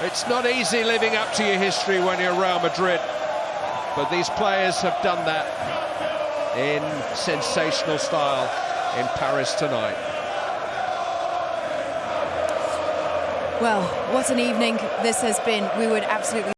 It's not easy living up to your history when you're Real Madrid, but these players have done that in sensational style in Paris tonight. Well, what an evening this has been. We would absolutely